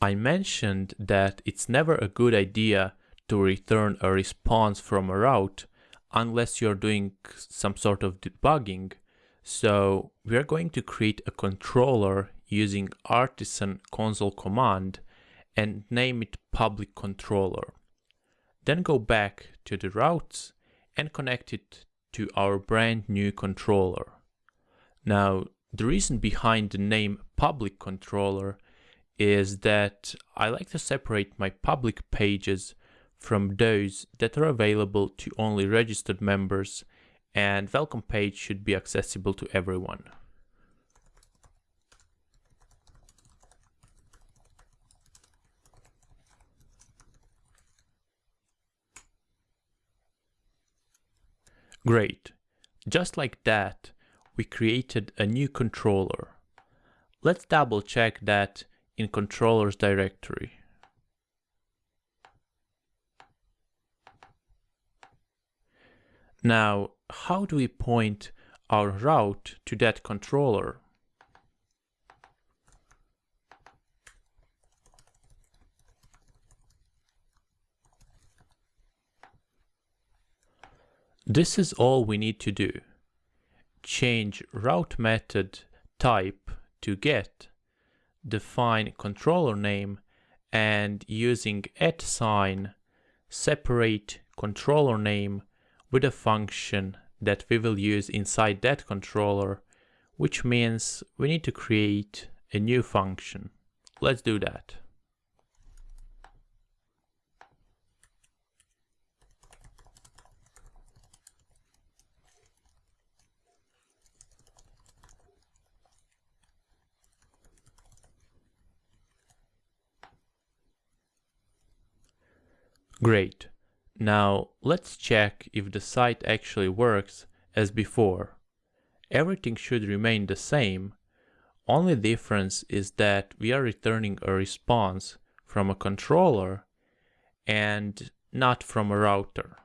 I mentioned that it's never a good idea to return a response from a route unless you're doing some sort of debugging. So we're going to create a controller using artisan console command and name it public controller. Then go back to the routes and connect it to our brand new controller. Now, the reason behind the name public controller is that I like to separate my public pages from those that are available to only registered members and welcome page should be accessible to everyone. Great. Just like that, we created a new controller. Let's double check that in controllers directory. Now, how do we point our route to that controller? This is all we need to do. Change route method type to get define controller name and using at sign separate controller name with a function that we will use inside that controller which means we need to create a new function. Let's do that. Great. Now let's check if the site actually works as before. Everything should remain the same. Only difference is that we are returning a response from a controller and not from a router.